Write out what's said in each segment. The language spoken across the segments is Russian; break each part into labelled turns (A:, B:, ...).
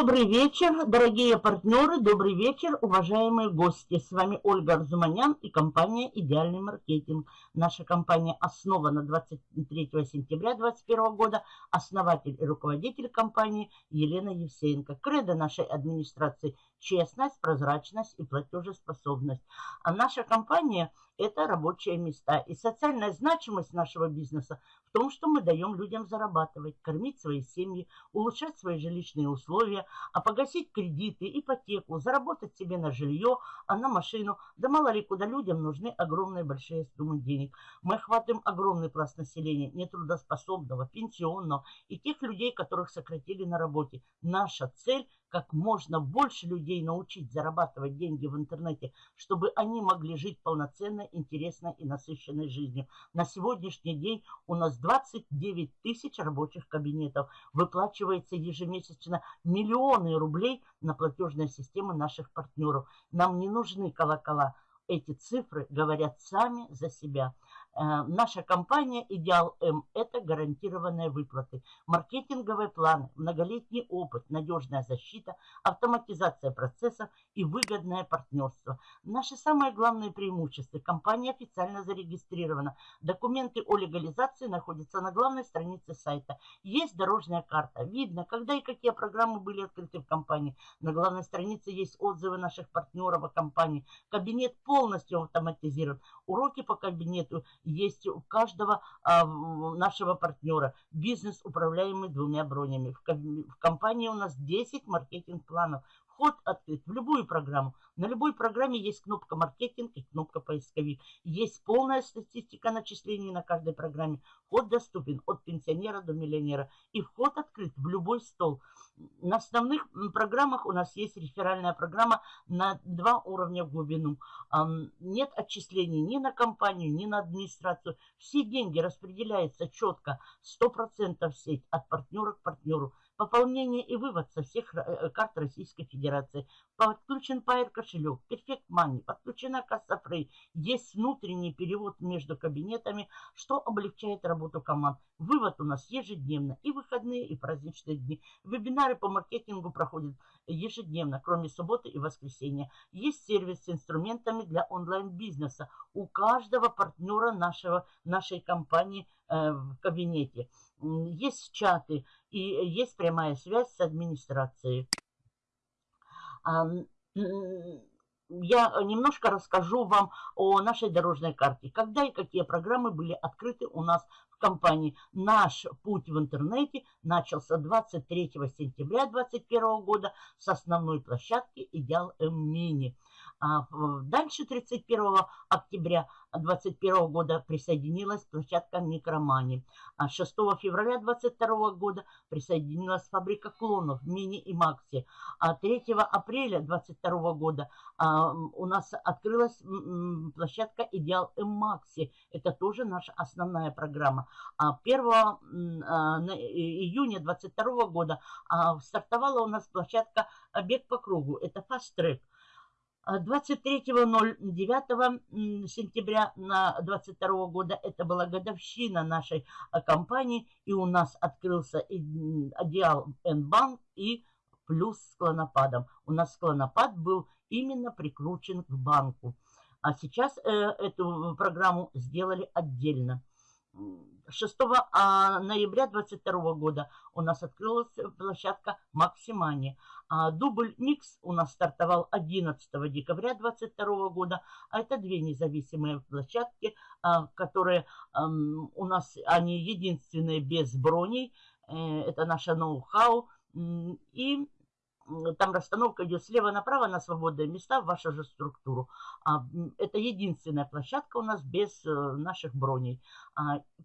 A: Добрый вечер, дорогие партнеры, добрый вечер, уважаемые гости. С вами Ольга Арзуманян и компания «Идеальный маркетинг». Наша компания основана 23 сентября 2021 года. Основатель и руководитель компании Елена Евсеенко. Кредо нашей администрации – честность, прозрачность и платежеспособность. А наша компания – это рабочие места. И социальная значимость нашего бизнеса в том, что мы даем людям зарабатывать, кормить свои семьи, улучшать свои жилищные условия, а погасить кредиты, ипотеку, заработать себе на жилье, а на машину. Да мало ли куда людям нужны огромные большие суммы денег. Мы охватываем огромный пласт населения, нетрудоспособного, пенсионного и тех людей, которых сократили на работе. Наша цель – как можно больше людей научить зарабатывать деньги в интернете, чтобы они могли жить полноценной, интересной и насыщенной жизнью. На сегодняшний день у нас 29 тысяч рабочих кабинетов. Выплачивается ежемесячно миллионы рублей на платежные системы наших партнеров. Нам не нужны колокола. Эти цифры говорят сами за себя. Э, наша компания «Идеал М» – это гарантированные выплаты, маркетинговые планы, многолетний опыт, надежная защита, автоматизация процессов и выгодное партнерство. Наши самые главные преимущества – компания официально зарегистрирована, документы о легализации находятся на главной странице сайта. Есть дорожная карта, видно, когда и какие программы были открыты в компании. На главной странице есть отзывы наших партнеров о компании. Кабинет полностью автоматизирован. Уроки по кабинету есть у каждого а, нашего партнера. Бизнес, управляемый двумя бронями. В, в компании у нас 10 маркетинг-планов. Вход открыт в любую программу. На любой программе есть кнопка «Маркетинг» и кнопка «Поисковик». Есть полная статистика начислений на каждой программе. Вход доступен от пенсионера до миллионера. И вход открыт в любой стол. На основных программах у нас есть реферальная программа на два уровня в глубину. Нет отчислений ни на компанию, ни на администрацию. Все деньги распределяются четко, 100% в сеть от партнера к партнеру. Пополнение и вывод со всех э, карт Российской Федерации. Подключен Pair кошелек, Perfect Money, подключена касса Free. Есть внутренний перевод между кабинетами, что облегчает работу команд. Вывод у нас ежедневно, и выходные, и праздничные дни. Вебинары по маркетингу проходят ежедневно, кроме субботы и воскресенья. Есть сервис с инструментами для онлайн-бизнеса у каждого партнера нашего, нашей компании э, в кабинете. Есть чаты и есть прямая связь с администрацией. Я немножко расскажу вам о нашей дорожной карте. Когда и какие программы были открыты у нас в компании. Наш путь в интернете начался 23 сентября 2021 года с основной площадки «Идеал М-Мини». А, дальше 31 октября 2021 года присоединилась площадка Микромани. 6 а февраля 2022 года присоединилась фабрика клонов Мини и Макси. 3 а апреля 2022 года у нас открылась площадка Идеал М Макси. Это тоже наша основная программа. 1 июня 2022 года стартовала у нас площадка Бег по кругу. Это Track. 23.09 сентября на 22 года это была годовщина нашей а, компании, и у нас открылся Одеал N-Банк и плюс с. У нас клонопад был именно прикручен к банку. А сейчас э, эту программу сделали отдельно. 6 а, ноября 2022 года у нас открылась площадка Максимани. А дубль Микс у нас стартовал 11 декабря 2022 года. А это две независимые площадки, а, которые у нас, они единственные без броней. Э, это наша ноу-хау. И там расстановка идет слева направо на свободные места в вашу же структуру. А, это единственная площадка у нас без э, наших броней.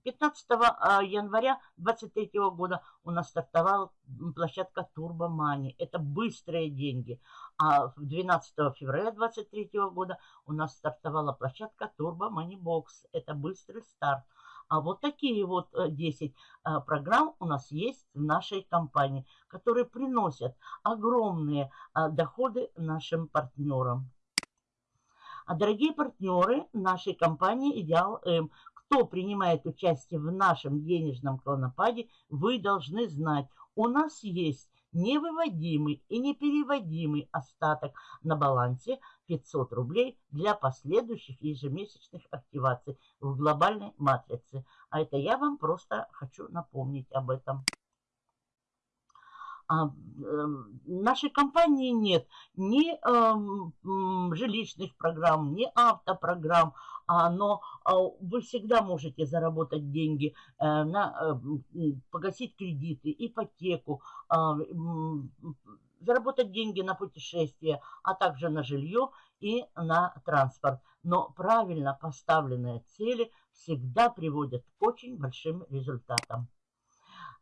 A: 15 а, а, января 2023 года у нас стартовала площадка Money. Это быстрые деньги. А 12 февраля 2023 года у нас стартовала площадка Turbo Money Box. Это быстрый старт. А вот такие вот 10 э, э, программ у нас есть в нашей компании, которые приносят огромные э, доходы нашим партнерам. А дорогие партнеры нашей компании «Идеал М», кто принимает участие в нашем денежном клонопаде, вы должны знать, у нас есть невыводимый и непереводимый остаток на балансе 500 рублей для последующих ежемесячных активаций в глобальной матрице. А это я вам просто хочу напомнить об этом. А, э, нашей компании нет ни э, жилищных программ, ни автопрограмм, а, но а, вы всегда можете заработать деньги, э, на, э, погасить кредиты, ипотеку, э, заработать деньги на путешествия, а также на жилье и на транспорт. Но правильно поставленные цели всегда приводят к очень большим результатам.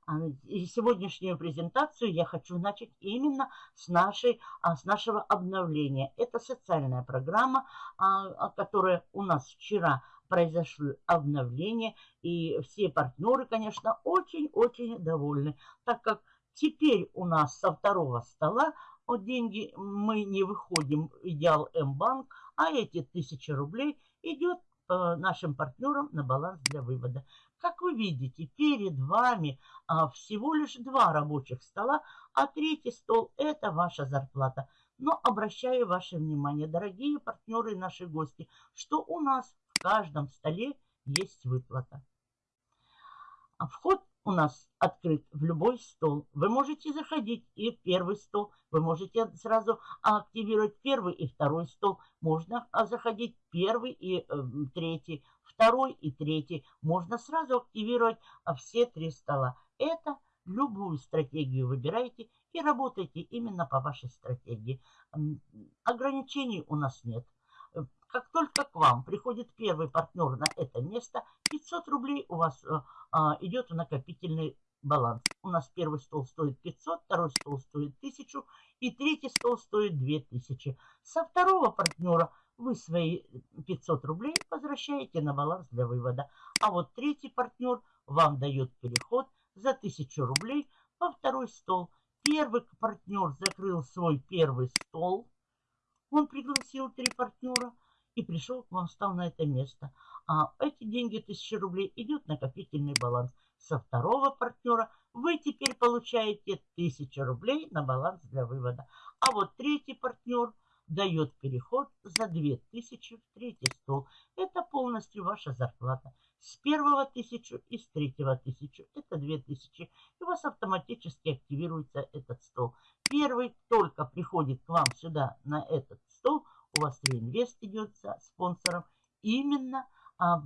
A: А, сегодняшнюю презентацию я хочу начать именно с, нашей, а, с нашего обновления. Это социальная программа, а, которая у нас вчера произошло обновление. И все партнеры, конечно, очень-очень довольны, так как теперь у нас со второго стола от деньги мы не выходим в Идеал М-банк, а эти тысячи рублей идет нашим партнерам на баланс для вывода. Как вы видите, перед вами а, всего лишь два рабочих стола, а третий стол – это ваша зарплата. Но обращаю ваше внимание, дорогие партнеры и наши гости, что у нас в каждом столе есть выплата. А вход у нас открыт в любой стол. Вы можете заходить и в первый стол. Вы можете сразу активировать первый и второй стол. Можно а, заходить первый и э, третий, второй и третий. Можно сразу активировать а, все три стола. Это любую стратегию выбирайте и работайте именно по вашей стратегии. Ограничений у нас нет. Как только к вам приходит первый партнер на это место, 500 рублей у вас э, а, идет в накопительный баланс. У нас первый стол стоит 500, второй стол стоит 1000 и третий стол стоит 2000. Со второго партнера вы свои 500 рублей возвращаете на баланс для вывода. А вот третий партнер вам дает переход за 1000 рублей во второй стол. Первый партнер закрыл свой первый стол. Он пригласил три партнера и пришел к вам, стал на это место. А эти деньги, 1000 рублей, идет накопительный баланс. Со второго партнера вы теперь получаете 1000 рублей на баланс для вывода. А вот третий партнер дает переход за 2000 в третий стол. Это полностью ваша зарплата. С первого 1000 и с третьего 1000 это 2000. И у вас автоматически активируется этот стол. Первый только приходит к вам сюда на этот стол, у вас реинвест идет за спонсором, именно а,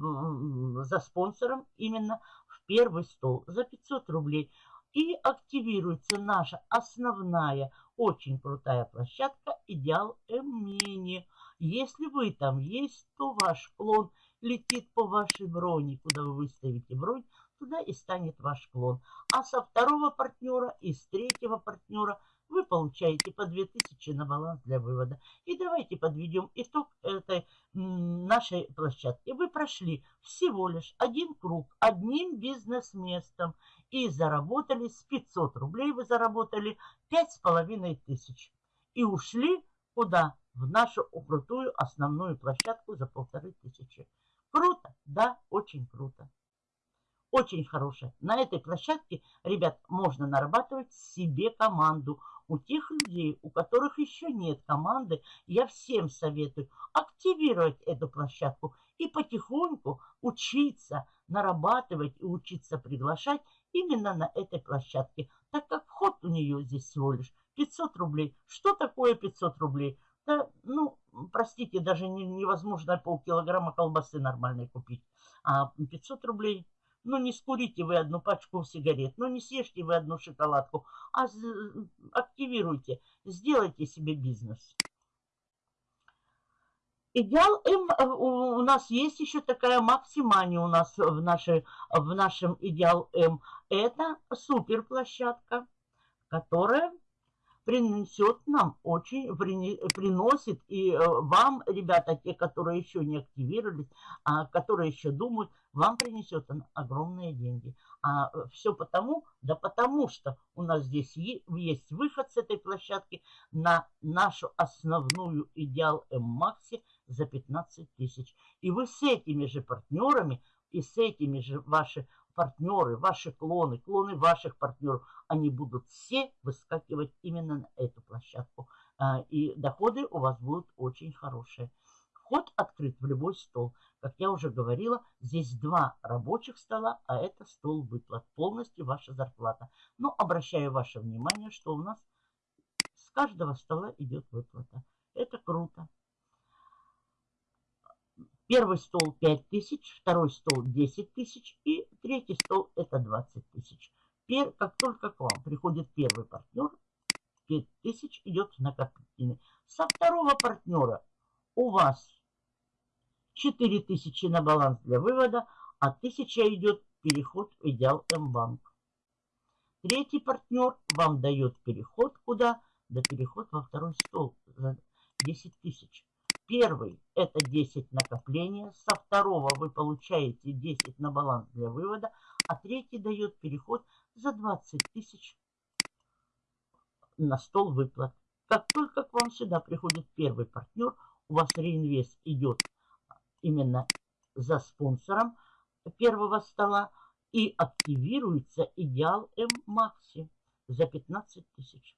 A: за спонсором, именно в первый стол за 500 рублей. И активируется наша основная, очень крутая площадка «Идеал Эмини». Если вы там есть, то ваш клон летит по вашей броне, куда вы выставите бронь, туда и станет ваш клон. А со второго партнера и с третьего партнера – вы получаете по 2000 на баланс для вывода. И давайте подведем итог этой нашей площадки. Вы прошли всего лишь один круг одним бизнес-местом и заработали с 500 рублей. Вы заработали 5500 тысяч. И ушли куда? В нашу крутую основную площадку за полторы тысячи. Да, очень круто очень хорошая. На этой площадке, ребят, можно нарабатывать себе команду. У тех людей, у которых еще нет команды, я всем советую активировать эту площадку и потихоньку учиться нарабатывать и учиться приглашать именно на этой площадке, так как вход у нее здесь всего лишь 500 рублей. Что такое 500 рублей? Да, ну, простите, даже невозможно полкилограмма колбасы нормальной купить. А 500 рублей ну, не скурите вы одну пачку сигарет, ну, не съешьте вы одну шоколадку, а активируйте, сделайте себе бизнес. Идеал М, э, у нас есть еще такая максимания у нас в, нашей, в нашем Идеал М. Это супер площадка, которая принесет нам очень, приносит и э, вам, ребята, те, которые еще не активировались, а, которые еще думают, вам принесет огромные деньги. А э, все потому, да потому что у нас здесь есть выход с этой площадки на нашу основную идеал М-Макси за 15 тысяч. И вы с этими же партнерами И с этими же ваши партнеры, ваши клоны, клоны ваших партнеров, они будут все выскакивать именно на эту площадку. А, и доходы у вас будут очень хорошие. Вход открыт в любой стол. Как я уже говорила, здесь два рабочих стола, а это стол выплат. Полностью ваша зарплата. Но обращаю ваше внимание, что у нас с каждого стола идет выплата. Это круто. Первый стол 5 тысяч, второй стол 10 тысяч и третий стол это 20 тысяч. Как только к вам приходит первый партнер, 5 тысяч идет накопительный. Со второго партнера у вас 4 тысячи на баланс для вывода, а 1000 идет переход в Идеал М-банк. Третий партнер вам дает переход куда? Да переход во второй стол за 10 тысяч. Первый – это 10 накопления. Со второго вы получаете 10 на баланс для вывода. А третий дает переход за 20 тысяч на стол выплат. Как только к вам сюда приходит первый партнер, у вас реинвест идет именно за спонсором первого стола и активируется идеал М-Макси за 15 тысяч.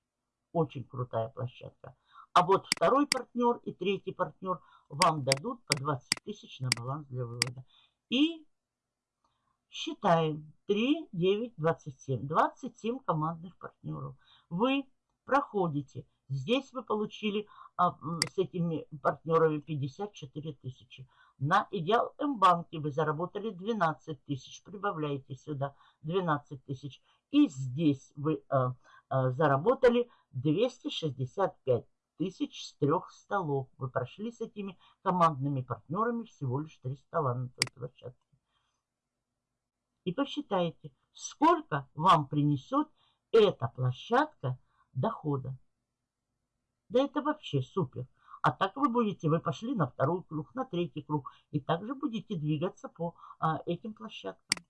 A: Очень крутая площадка. А вот второй партнер и третий партнер вам дадут по 20 тысяч на баланс для вывода. И считаем 3, 9, 27. 27 командных партнеров. Вы проходите. Здесь вы получили а, с этими партнерами 54 тысячи. На Идеал М-банке вы заработали 12 тысяч. Прибавляете сюда 12 тысяч. И здесь вы а, а, заработали 265 тысяч с трех столов. Вы прошли с этими командными партнерами всего лишь три стола на той площадке. И посчитайте, сколько вам принесет эта площадка дохода. Да это вообще супер. А так вы будете, вы пошли на второй круг, на третий круг. И также будете двигаться по а, этим площадкам.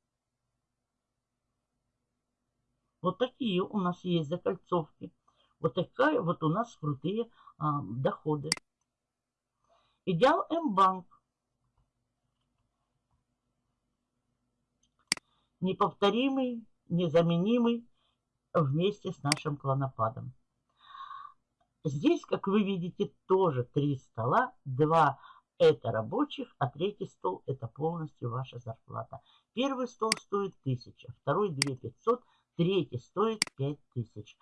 A: Вот такие у нас есть закольцовки. Вот такая вот у нас крутые а, доходы. Идеал М-банк. Неповторимый, незаменимый вместе с нашим клонопадом. Здесь, как вы видите, тоже три стола. Два это рабочих, а третий стол это полностью ваша зарплата. Первый стол стоит 1000, второй 2500, третий стоит 5000.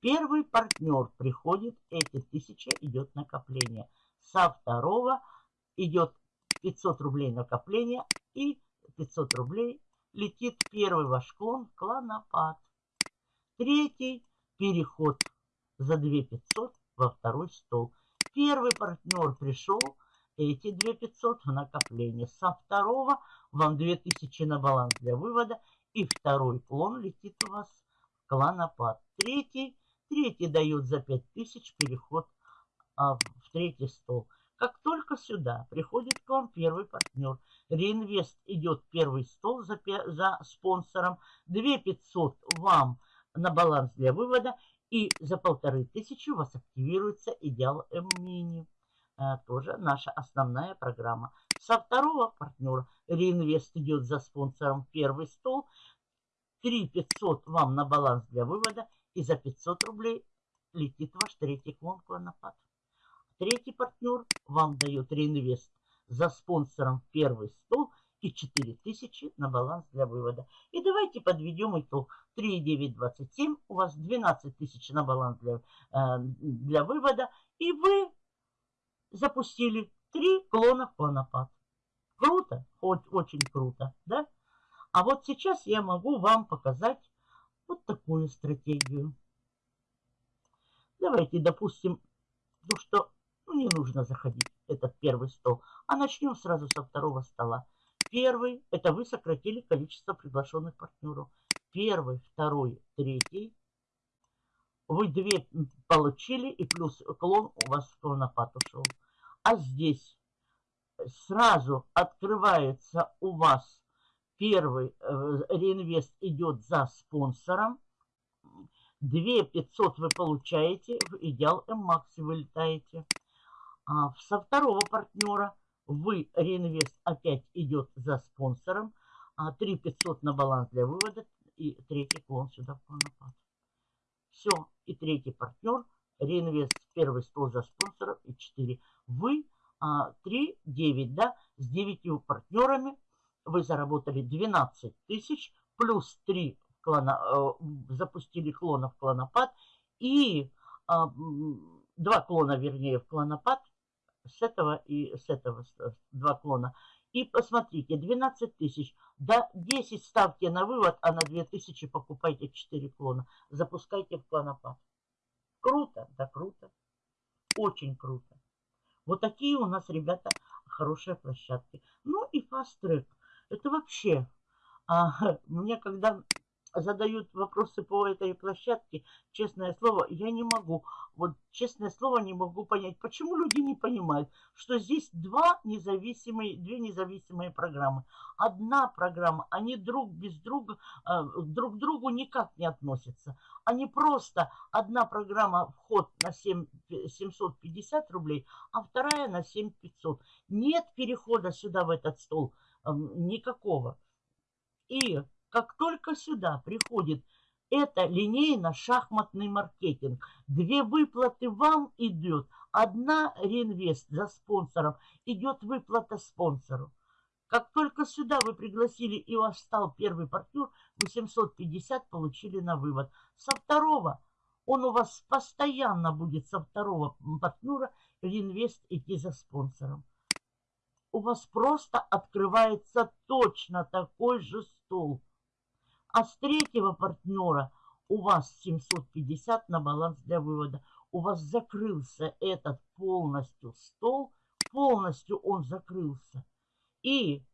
A: Первый партнер приходит, эти тысячи идет накопление. Со второго идет 500 рублей накопление и 500 рублей летит первый ваш клон клонопад. Третий переход за 2500 во второй стол. Первый партнер пришел, эти 2500 в накопление. Со второго вам 2000 на баланс для вывода. И второй клон летит у вас в клонопад. Третий Третий дают за 5000 переход а, в третий стол. Как только сюда приходит к вам первый партнер, реинвест идет первый стол за, за спонсором, 2500 вам на баланс для вывода, и за полторы тысячи у вас активируется идеал М-мини. А, тоже наша основная программа. Со второго партнера реинвест идет за спонсором первый стол, 3500 вам на баланс для вывода и за 500 рублей летит ваш третий клон клонопад. Третий партнер вам дает реинвест за спонсором первый стол и 4000 на баланс для вывода. И давайте подведем итог. 3,927 у вас 12 тысяч на баланс для, э, для вывода. И вы запустили три клона клонопад. Круто? Хоть очень круто, да? А вот сейчас я могу вам показать вот такую стратегию. Давайте допустим, ну что ну, не нужно заходить этот первый стол, а начнем сразу со второго стола. Первый, это вы сократили количество приглашенных партнеров. Первый, второй, третий. Вы две получили, и плюс клон у вас клонопад ушел. А здесь сразу открывается у вас Первый э, реинвест идет за спонсором. 2 500 вы получаете, в идеал М-Макси вылетаете. А со второго партнера вы реинвест опять идет за спонсором. 3 500 на баланс для вывода и третий клон сюда в клонопад. Все. И третий партнер. Реинвест первый стол за спонсоров и 4. Вы а, 3, 9, да, с 9 партнерами вы заработали 12 тысяч, плюс 3 клона, э, запустили клона в клонопад и а, два клона, вернее, в клонопад с этого и с этого два клона. И посмотрите, 12 тысяч, да 10 ставьте на вывод, а на 2000 покупайте 4 клона. Запускайте в клонопад. Круто, да круто. Очень круто. Вот такие у нас, ребята, хорошие площадки. Ну и Track. Это вообще, а, мне когда задают вопросы по этой площадке, честное слово, я не могу, вот честное слово, не могу понять, почему люди не понимают, что здесь два независимые, две независимые программы. Одна программа, они друг без друга, э, друг к другу никак не относятся. Они просто, одна программа вход на 7, 750 рублей, а вторая на 7500. Нет перехода сюда в этот стол э, никакого. И как только сюда приходит это линейно-шахматный маркетинг. Две выплаты вам идет. Одна реинвест за спонсором, идет выплата спонсору. Как только сюда вы пригласили и у вас стал первый партнер, 850 получили на вывод. Со второго он у вас постоянно будет со второго партнера реинвест идти за спонсором. У вас просто открывается точно такой же стол. А с третьего партнера у вас 750 на баланс для вывода. У вас закрылся этот полностью стол, полностью он закрылся. И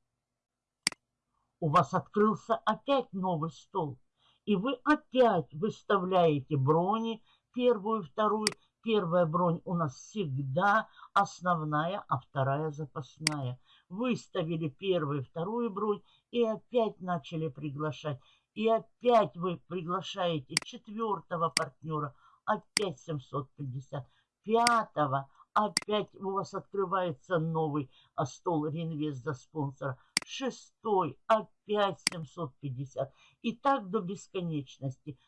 A: у вас открылся опять новый стол. И вы опять выставляете брони, первую, вторую. Первая бронь у нас всегда основная, а вторая запасная. Выставили первую, вторую бронь и опять начали приглашать. И опять вы приглашаете четвертого партнера, опять 750. Пятого, опять у вас открывается новый а, стол реинвест за спонсора. Шестой, опять 750. И так до бесконечности.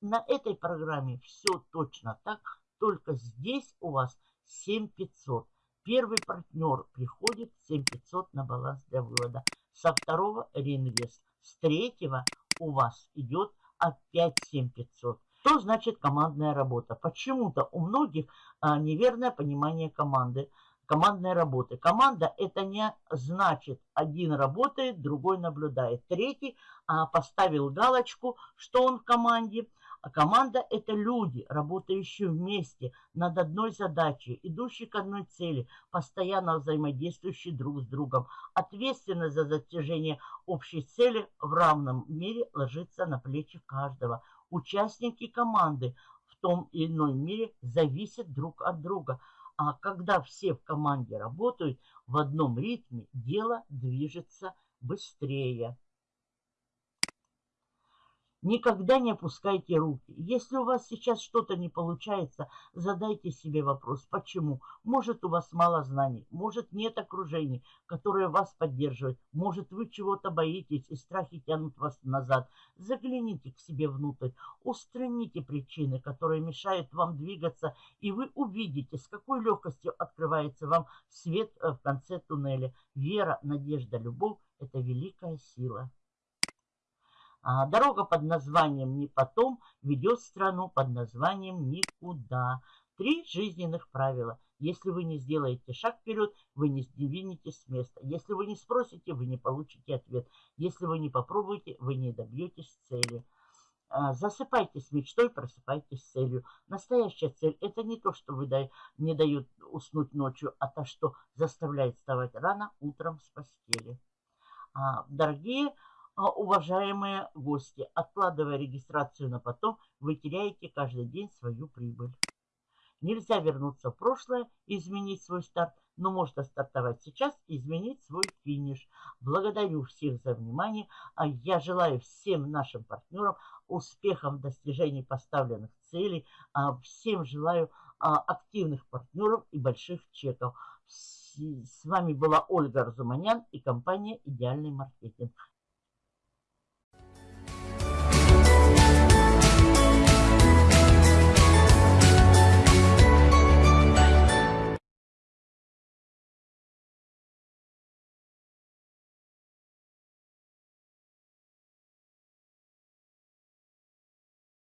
A: На этой программе все точно так, только здесь у вас 7500. Первый партнер приходит 7500 на баланс для вывода. Со второго реинвест. С третьего у вас идет опять 7500. Что значит командная работа? Почему-то у многих а, неверное понимание команды, командной работы. Команда это не значит один работает, другой наблюдает. Третий а, поставил галочку, что он в команде – а команда – это люди, работающие вместе над одной задачей, идущие к одной цели, постоянно взаимодействующие друг с другом. Ответственность за достижение общей цели в равном мере ложится на плечи каждого. Участники команды в том или ином мере зависят друг от друга. А когда все в команде работают в одном ритме, дело движется быстрее. Никогда не опускайте руки. Если у вас сейчас что-то не получается, задайте себе вопрос, почему? Может, у вас мало знаний, может, нет окружения, которое вас поддерживает, может, вы чего-то боитесь и страхи тянут вас назад. Загляните к себе внутрь, устраните причины, которые мешают вам двигаться, и вы увидите, с какой легкостью открывается вам свет э, в конце туннеля. Вера, надежда, любовь – это великая сила. А дорога под названием «Не потом» ведет страну под названием «Никуда». Три жизненных правила. Если вы не сделаете шаг вперед, вы не сдвинетесь с места. Если вы не спросите, вы не получите ответ. Если вы не попробуете, вы не добьетесь цели. А, засыпайтесь мечтой, просыпайтесь с целью. Настоящая цель – это не то, что вы дай, не дают уснуть ночью, а то, что заставляет вставать рано утром с постели. А, дорогие уважаемые гости, откладывая регистрацию на потом, вы теряете каждый день свою прибыль. Нельзя вернуться в прошлое и изменить свой старт, но можно стартовать сейчас и изменить свой финиш. Благодарю всех за внимание. А я желаю всем нашим партнерам успехов в достижении поставленных целей. А, всем желаю активных партнеров и больших чеков. С вами была Ольга Разуманян и компания «Идеальный маркетинг».